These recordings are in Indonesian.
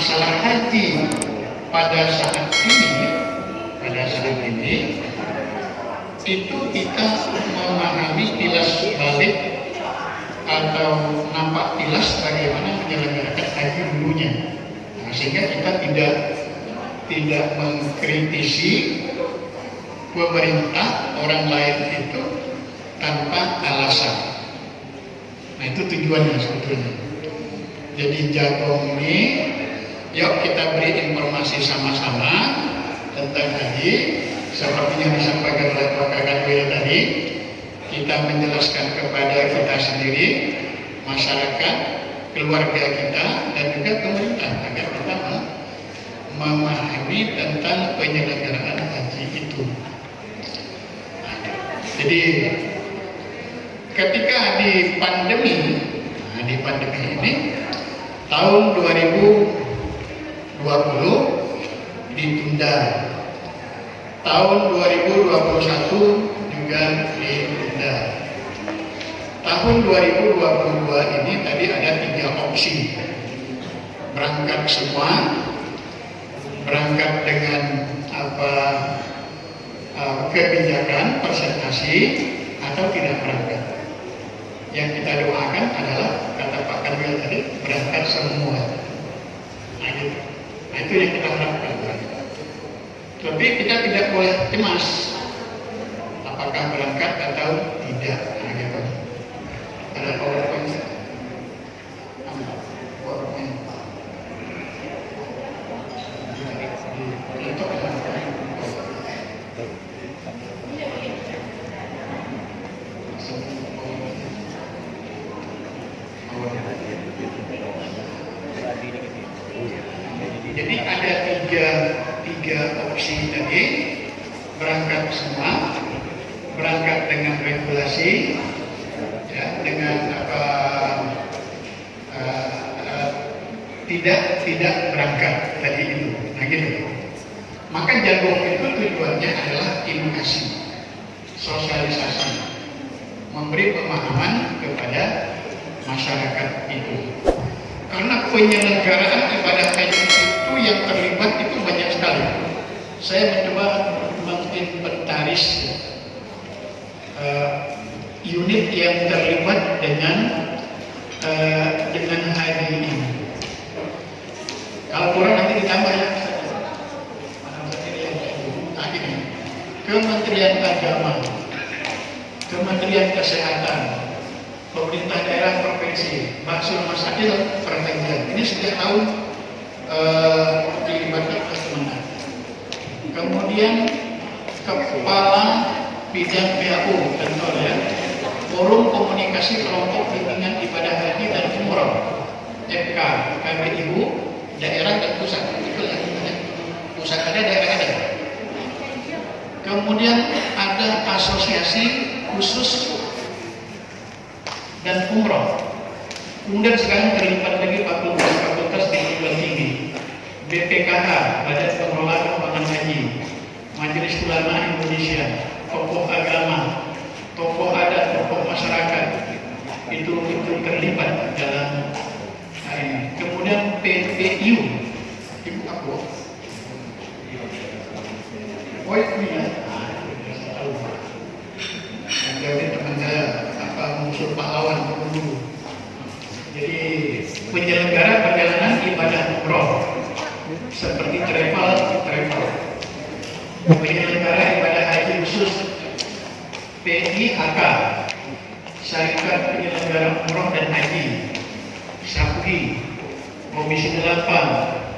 masalah haji pada saat ini, pada saat ini, itu kita memahami tilas balik atau nampak tilas bagaimana menyelenggarakan haji dulunya. Nah, sehingga kita tidak tidak mengkritisi pemerintah orang lain itu tanpa alasan. Nah itu tujuannya sebetulnya. Jadi Jagong ini, yuk kita beri informasi sama-sama tentang haji, seperti yang disampaikan oleh Pak Kakak tadi, kita menjelaskan kepada kita sendiri, masyarakat, keluarga kita, dan juga pemerintah agar kita memahami tentang penyelenggaraan haji itu. Jadi ketika di pandemi, nah di pandemi ini tahun 2020 ditunda, tahun 2021 juga ditunda. Tahun 2022 ini tadi ada tiga opsi berangkat semua berangkat dengan apa uh, kebijakan presentasi atau tidak berangkat. Yang kita doakan adalah kata Pak Kamil tadi berangkat semua. Nah. Nah itu yang kita harapkan. Tapi kita tidak boleh cemas apakah berangkat atau tidak. Nah, gitu. Ada powerpoint. PowerPoint. Untuk Jadi ada tiga, tiga opsi tadi berangkat semua, berangkat dengan regulasi, ya, dengan apa uh, uh, tidak tidak berangkat tadi itu, nah gitu. Maka jadwal itu tujuannya adalah edukasi, sosialisasi, memberi pemahaman kepada masyarakat itu. Karena penyelenggaraan ibadah haji yang terlibat itu banyak sekali. Saya mencoba menginventaris uh, unit yang terlibat dengan uh, dengan haji ini. Kalau kurang nanti ditambah ya. Kementerian Agama, Kementerian Kesehatan, pemerintah daerah provinsi, Baksul Masadil Pertengahan. Ini sejak tahun uh, dilibatkan Kemenang. Kemudian Kepala Bidang PAU tentu ya, Forum Komunikasi Kelompok Bimbingan Ibadah Haji dan Umroh, FK, KBIU, daerah dan pusat. Itu ya, pusat ada, daerah ada. Kemudian ada asosiasi khusus dan umroh. Kemudian sekarang terlibat lagi fakultas-fakultas di oh ini ya, jadi teman saya apa musuh pahlawan dulu. Jadi penyelenggara perjalanan ibadah umroh seperti travel travel. Penyelenggara ibadah haji khusus PIHK Syarikat Penyelenggara Umroh dan Haji SAPUI Komisi 8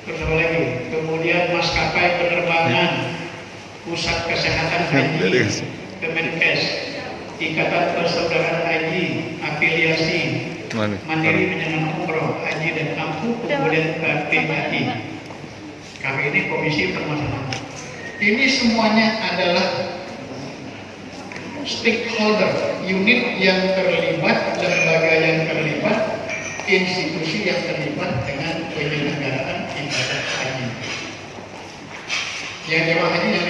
Apa lagi? Kemudian maskapai penerbangan Pusat Kesehatan Haji Kemenkes, Ikatan Persaudaraan Haji, Afiliasi, Mandiri Penyelenggara Umroh, Haji dan Kampung, kemudian KPHI. Kami ini Komisi Permasalahan. Ini semuanya adalah stakeholder, unit yang terlibat, lembaga yang terlibat, institusi yang terlibat dengan penyelenggaraan ibadah haji. Yang jemaah haji yang 50